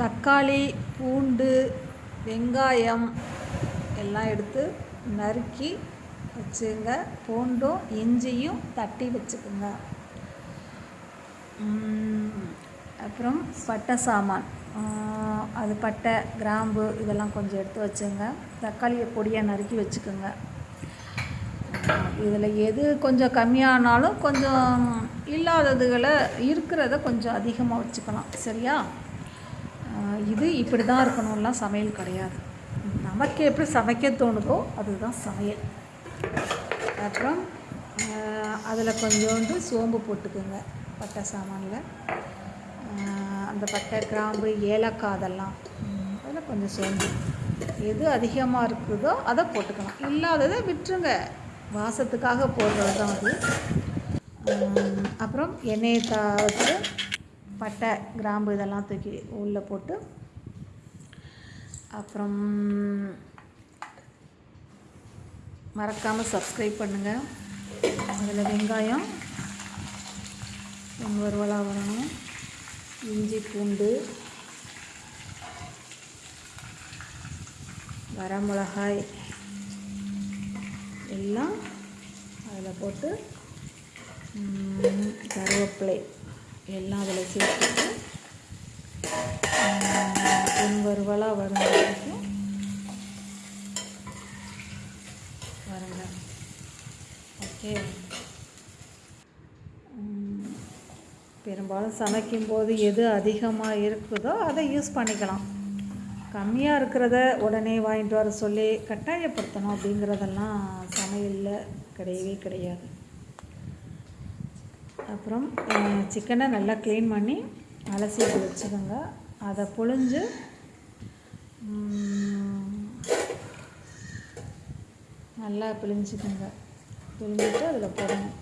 தக்காளி பூண்டு வெங்காயம் எல்லாம் எடுத்து நறுக்கி வச்சுங்க. பூண்டும் இஞ்சியும் தட்டி வச்சுக்கோங்க. அப்புறம் பட்டை சாமான். அது பட்டை கிராம்பு இதெல்லாம் கொஞ்சம் எடுத்து வச்சுங்க. தக்காளியை பொடியாக நறுக்கி வச்சுக்கோங்க. இதில் எது கொஞ்சம் கம்மியானாலும் கொஞ்சம் இல்லாததுகளை இருக்கிறத கொஞ்சம் அதிகமாக வச்சுக்கலாம். சரியா? இது இப்படி தான் இருக்கணும்லாம் சமையல் கிடையாது. நமக்கு எப்படி சமைக்க தோணுதோ அதுதான் சமையல். அப்புறம் அதில் கொஞ்சோண்டு சோம்பு போட்டுக்கோங்க பட்டை சாமானில். அந்த பட்டை கிராம்பு ஏலக்காய் அதெல்லாம். அதில் கொஞ்சம் சோம்பு. எது அதிகமாக இருக்குதோ அதை போட்டுக்கலாம் இல்லாததை விட்டுருங்க. வாசத்துக்காக போடுறது தான் அது அப்புறம் எண்ணெயை தாத்து பட்டை கிராம்பு இதெல்லாம் தூக்கி உள்ளே போட்டு அப்புறம் மறக்காமல் சப்ஸ்கிரைப் பண்ணுங்கள் அதில் வெங்காயம் வறுவலாக வரணும் இஞ்சி பூண்டு வரமிளகாய் எல்லாம் அதில் போட்டு கருவேப்பிலை. எல்லாம் அதில் சேர்த்துட்டு பொன் வறுவலாக வரும் வரைக்கும் வருங்க. ஓகே. பெரும்பாலும் சமைக்கும்போது எது அதிகமாக இருக்குதோ அதை யூஸ் பண்ணிக்கலாம். கம்மியாக இருக்கிறத உடனே வாங்கிட்டு வர சொல்லி கட்டாயப்படுத்தணும் அப்படிங்கிறதெல்லாம் சமையலில் கிடையவே கிடையாது. அப்புறம் சிக்கனை நல்லா க்ளீன் பண்ணி அலசி வச்சுக்கோங்க. அதை புழிஞ்சு நல்லா பிழிஞ்சுக்கோங்க. பிழிஞ்சிட்டு அதில் போடணும்.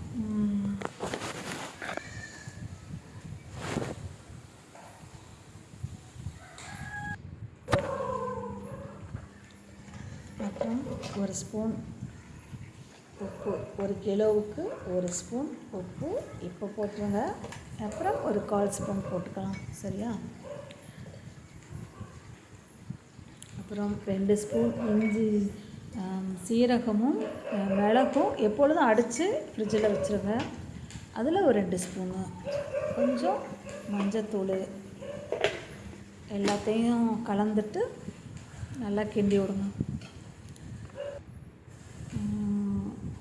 அப்புறம் ஒரு ஸ்பூன் உப்பு. ஒரு கிலோவுக்கு ஒரு ஸ்பூன் உப்பு. இப்போ போட்டுருங்க. அப்புறம் ஒரு கால் ஸ்பூன் போட்டுக்கலாம். சரியா? அப்புறம் ரெண்டு ஸ்பூன் இஞ்சி சீரகமும் மிளகும் எப்பொழுதும் அடித்து ஃப்ரிட்ஜில் வச்சுருங்க. அதில் ஒரு ரெண்டு ஸ்பூனு. கொஞ்சம் மஞ்சத்தூள் எல்லாத்தையும் கலந்துட்டு நல்லா கிண்டி விடுங்க.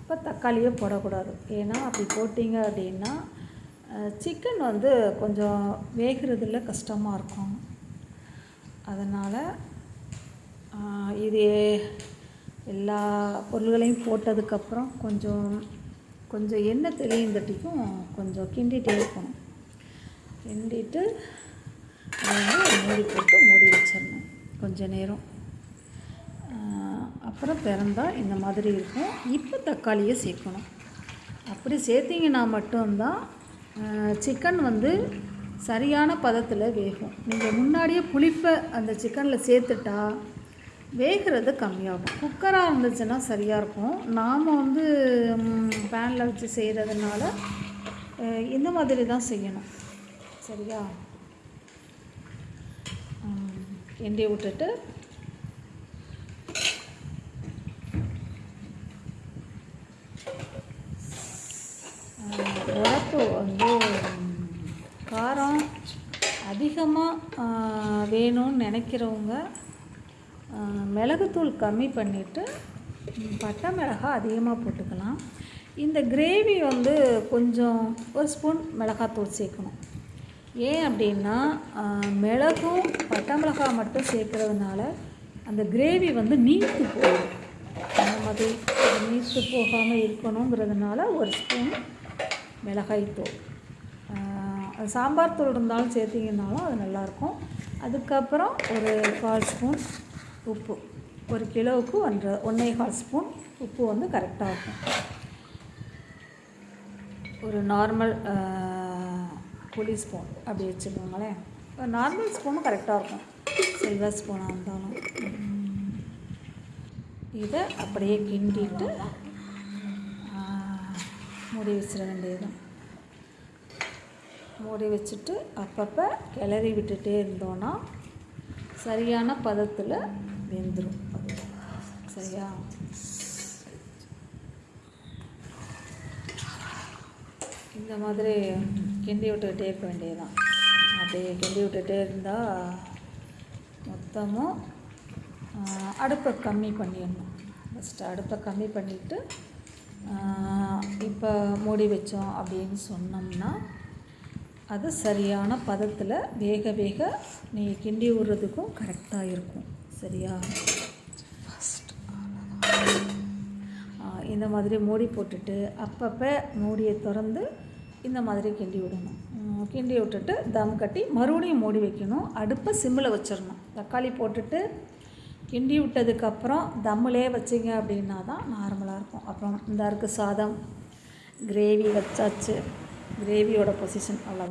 இப்போ தக்காளியே போடக்கூடாது. ஏன்னா அப்படி போட்டிங்க அப்படின்னா சிக்கன் வந்து கொஞ்சம் வேகிறதுல கஷ்டமாக இருக்கும். அதனால் இது எல்லா பொருள்களையும் போட்டதுக்கப்புறம் கொஞ்சம் கொஞ்சம் எண்ணெய் தெளிந்தட்டிக்கும் கொஞ்சம் கிண்டிகிட்டே இருக்கணும். கிண்டிட்டு மூடி போட்டு மூடி வச்சிடணும். கொஞ்சம் நேரம். அப்புறம் திறந்தால் இந்த மாதிரி இருக்கும். இப்போ தக்காளியை சேர்க்கணும். அப்படி சேர்த்திங்கன்னா மட்டும்தான் சிக்கன் வந்து சரியான பதத்தில் வேகும். நீங்கள் முன்னாடியே புளிப்பை அந்த சிக்கனில் சேர்த்துட்டா வேகிறது கம்மியாகும். குக்கராக இருந்துச்சுன்னா சரியாக இருக்கும். நாம் வந்து பேனில் வச்சு செய்கிறதுனால இந்த மாதிரி தான் செய்யணும். சரியா? கிண்டி விட்டுட்டு உரப்பு வந்து காரம் அதிகமாக வேணும்னு நினைக்கிறவங்க மிளகுத்தூள் கம்மி பண்ணிவிட்டு பட்டை மிளகாய் அதிகமாக போட்டுக்கலாம். இந்த கிரேவி வந்து கொஞ்சம் ஒரு ஸ்பூன் மிளகாத்தூள் சேர்க்கணும். ஏன் அப்படின்னா மிளகும் பட்டை மிளகாய் மட்டும் சேர்க்குறதுனால அந்த கிரேவி வந்து நீத்து போகும். அந்த மாதிரி நீத்து போகாமல் இருக்கணுங்கிறதுனால ஒரு ஸ்பூன் மிளகாய்த்தூள் சாம்பார் தூள் இருந்தாலும் சேர்த்திங்கனாலும் அது நல்லாயிருக்கும். அதுக்கப்புறம் ஒரு கால் ஸ்பூன் உப்பு. ஒரு கிலோவுக்கு ஒன்றரை ஒன்றே கால் ஸ்பூன் உப்பு வந்து கரெக்டாக இருக்கும். ஒரு நார்மல் புளி ஸ்பூன் அப்படி வச்சுக்கோங்களேன். நார்மல் ஸ்பூனும் கரெக்டாக இருக்கும். சில்வர் ஸ்பூனாக இருந்தாலும். இதை அப்படியே கிண்டிட்டு மூடி வச்சிட வேண்டியதுதான். மூடி வச்சுட்டு அப்பப்போ கிளறி விட்டுட்டே இருந்தோன்னா சரியான பதத்தில் வெந்துடும் சரியா? இந்த மாதிரி கிண்டி விட்டுக்கிட்டே இருக்க வேண்டியதுதான். அப்படியே கிண்டி விட்டுகிட்டே இருந்தால் மொத்தமும் அடுப்பை கம்மி பண்ணிடணும். ஃபஸ்ட்டு அடுப்பை கம்மி பண்ணிவிட்டு இப்போ மூடி வச்சோம் அப்படின்னு சொன்னோம்னா அது சரியான பதத்தில் வேக வேக நீ கிண்டி விடுறதுக்கும் கரெக்டாக இருக்கும். சரியா? இந்த மாதிரி மூடி போட்டுட்டு அப்பப்போ மூடியை திறந்து இந்த மாதிரி கிண்டி விடணும். கிண்டி விட்டுட்டு தம் கட்டி மறுபடியும் மூடி வைக்கணும். அடுப்பை சிம்மில் வச்சிடணும். தக்காளி போட்டுட்டு கிண்டி விட்டதுக்கப்புறம் தம்மிலே வச்சிங்க அப்படின்னா தான் நார்மலாக இருக்கும். அப்புறம் இந்த இருக்கு சாதம். கிரேவி வச்சாச்சு. கிரேவியோட பொசிஷன் அவ்வளோதான்